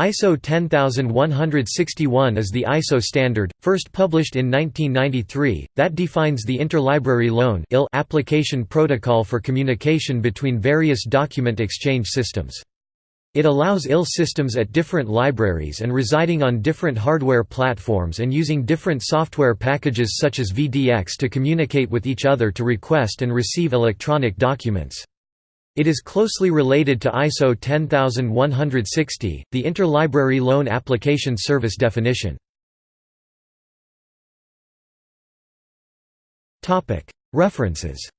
ISO 10161 is the ISO standard, first published in 1993, that defines the interlibrary loan application protocol for communication between various document exchange systems. It allows IL systems at different libraries and residing on different hardware platforms and using different software packages such as VDX to communicate with each other to request and receive electronic documents. It is closely related to ISO 10160, the Interlibrary Loan Application Service definition. References